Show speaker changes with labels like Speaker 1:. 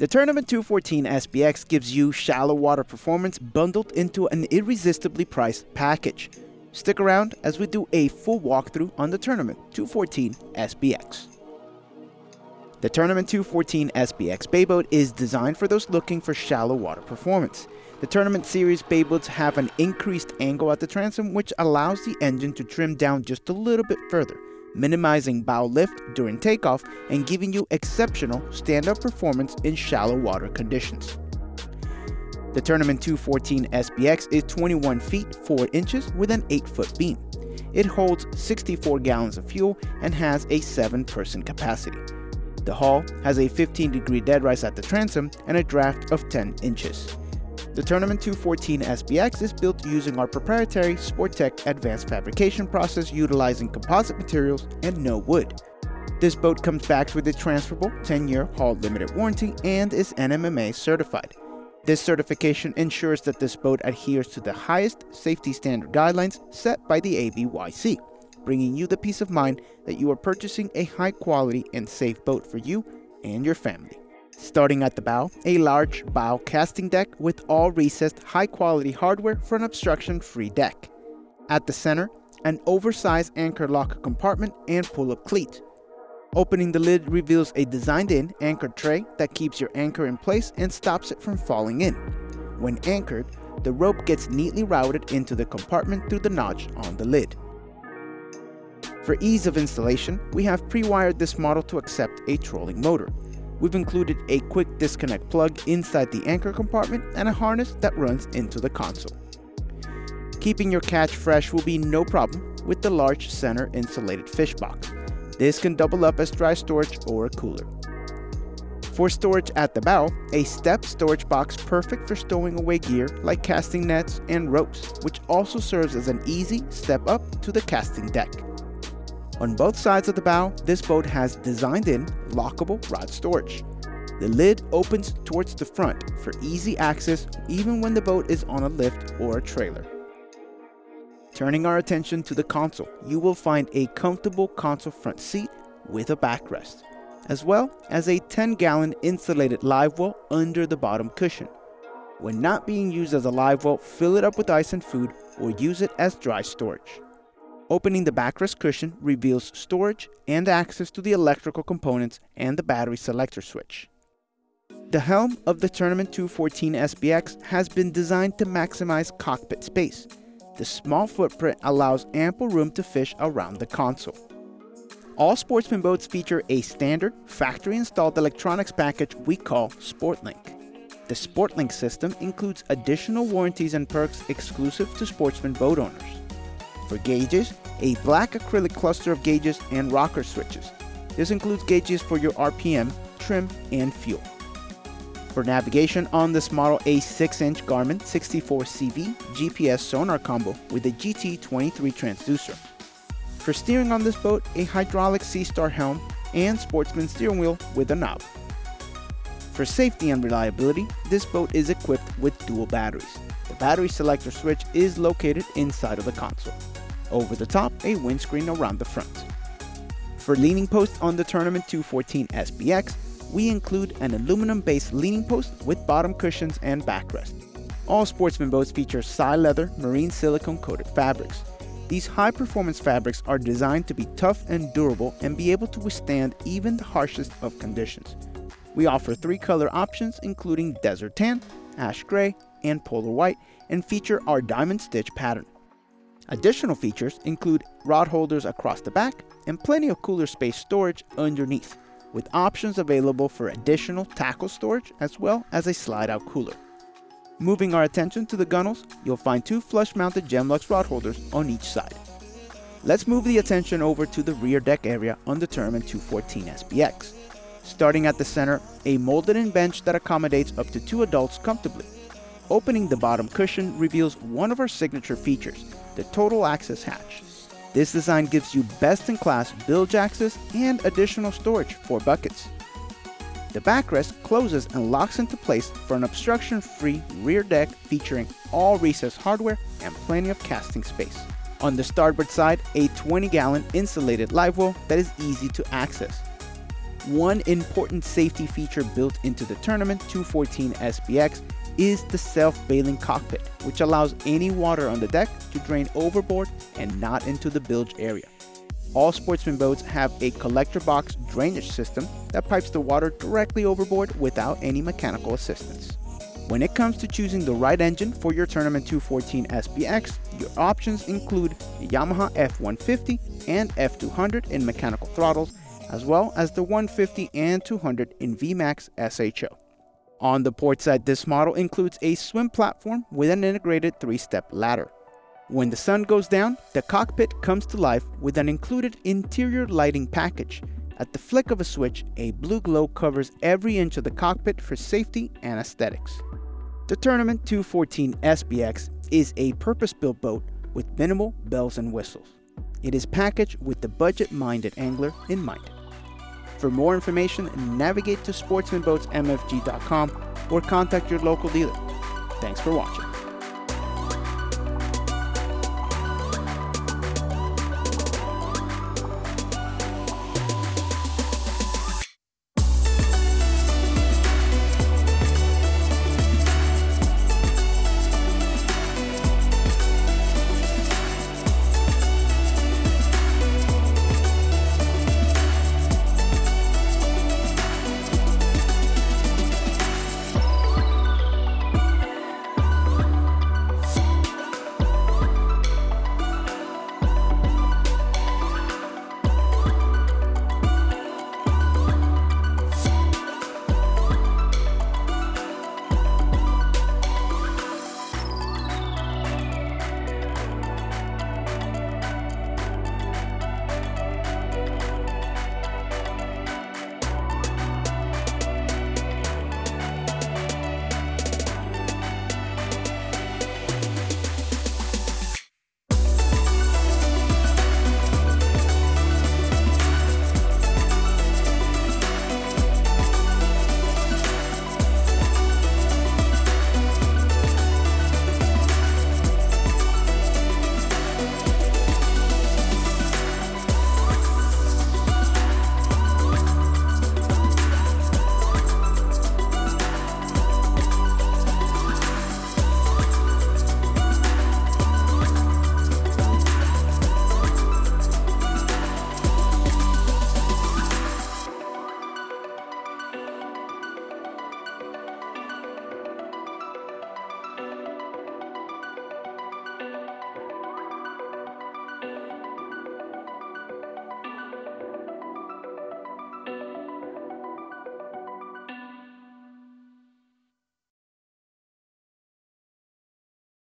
Speaker 1: The Tournament 214 SBX gives you shallow water performance bundled into an irresistibly priced package. Stick around as we do a full walkthrough on the Tournament 214 SBX. The Tournament 214 SBX bay boat is designed for those looking for shallow water performance. The Tournament Series bay boats have an increased angle at the transom which allows the engine to trim down just a little bit further, minimizing bow lift during takeoff and giving you exceptional stand-up performance in shallow water conditions. The Tournament 214 SBX is 21 feet 4 inches with an 8 foot beam. It holds 64 gallons of fuel and has a 7 person capacity. The hull has a 15 degree dead rise at the transom and a draft of 10 inches. The Tournament 214 SBX is built using our proprietary Sportech advanced fabrication process utilizing composite materials and no wood. This boat comes back with a transferable 10-year hull limited warranty and is NMMA certified. This certification ensures that this boat adheres to the highest safety standard guidelines set by the ABYC, bringing you the peace of mind that you are purchasing a high quality and safe boat for you and your family. Starting at the bow, a large bow casting deck with all recessed high quality hardware for an obstruction free deck. At the center, an oversized anchor locker compartment and pull-up cleat. Opening the lid reveals a designed-in anchor tray that keeps your anchor in place and stops it from falling in. When anchored, the rope gets neatly routed into the compartment through the notch on the lid. For ease of installation, we have pre-wired this model to accept a trolling motor. We've included a quick disconnect plug inside the anchor compartment and a harness that runs into the console. Keeping your catch fresh will be no problem with the large center insulated fish box. This can double up as dry storage or a cooler. For storage at the bow, a step storage box perfect for stowing away gear like casting nets and ropes, which also serves as an easy step up to the casting deck. On both sides of the bow, this boat has designed-in lockable rod storage. The lid opens towards the front for easy access even when the boat is on a lift or a trailer. Turning our attention to the console, you will find a comfortable console front seat with a backrest, as well as a 10-gallon insulated live well under the bottom cushion. When not being used as a live well, fill it up with ice and food or use it as dry storage. Opening the backrest cushion reveals storage and access to the electrical components and the battery selector switch. The helm of the Tournament 214 SBX has been designed to maximize cockpit space. The small footprint allows ample room to fish around the console. All sportsman boats feature a standard factory-installed electronics package we call SportLink. The SportLink system includes additional warranties and perks exclusive to sportsman boat owners. For gauges, a black acrylic cluster of gauges and rocker switches. This includes gauges for your RPM, trim, and fuel. For navigation on this model, a 6-inch Garmin 64CV GPS sonar combo with a GT23 transducer. For steering on this boat, a hydraulic Seastar helm and sportsman steering wheel with a knob. For safety and reliability, this boat is equipped with dual batteries. The battery selector switch is located inside of the console. Over the top, a windscreen around the front. For leaning posts on the Tournament 214 SBX, we include an aluminum-based leaning post with bottom cushions and backrest. All sportsman boats feature Sileather marine silicone coated fabrics. These high-performance fabrics are designed to be tough and durable and be able to withstand even the harshest of conditions. We offer three color options including desert tan, ash gray, and polar white and feature our diamond stitch pattern. Additional features include rod holders across the back and plenty of cooler space storage underneath, with options available for additional tackle storage as well as a slide-out cooler. Moving our attention to the gunnels, you'll find two flush-mounted Gemlux rod holders on each side. Let's move the attention over to the rear deck area on the Tournament 214 SBX. Starting at the center, a molded-in bench that accommodates up to two adults comfortably. Opening the bottom cushion reveals one of our signature features, the total access hatch. This design gives you best-in-class bilge access and additional storage for buckets. The backrest closes and locks into place for an obstruction-free rear deck featuring all recessed hardware and plenty of casting space. On the starboard side, a 20-gallon insulated live well that is easy to access. One important safety feature built into the Tournament 214 SBX is the self-bailing cockpit, which allows any water on the deck to drain overboard and not into the bilge area. All sportsman boats have a collector box drainage system that pipes the water directly overboard without any mechanical assistance. When it comes to choosing the right engine for your Tournament 214 SBX, your options include the Yamaha F150 and F200 in mechanical throttles, as well as the 150 and 200 in VMAX SHO. On the port side, this model includes a swim platform with an integrated three-step ladder. When the sun goes down, the cockpit comes to life with an included interior lighting package. At the flick of a switch, a blue glow covers every inch of the cockpit for safety and aesthetics. The Tournament 214 SBX is a purpose-built boat with minimal bells and whistles. It is packaged with the budget-minded angler in mind. For more information, navigate to sportsmanboatsmfg.com or contact your local dealer. Thanks for watching.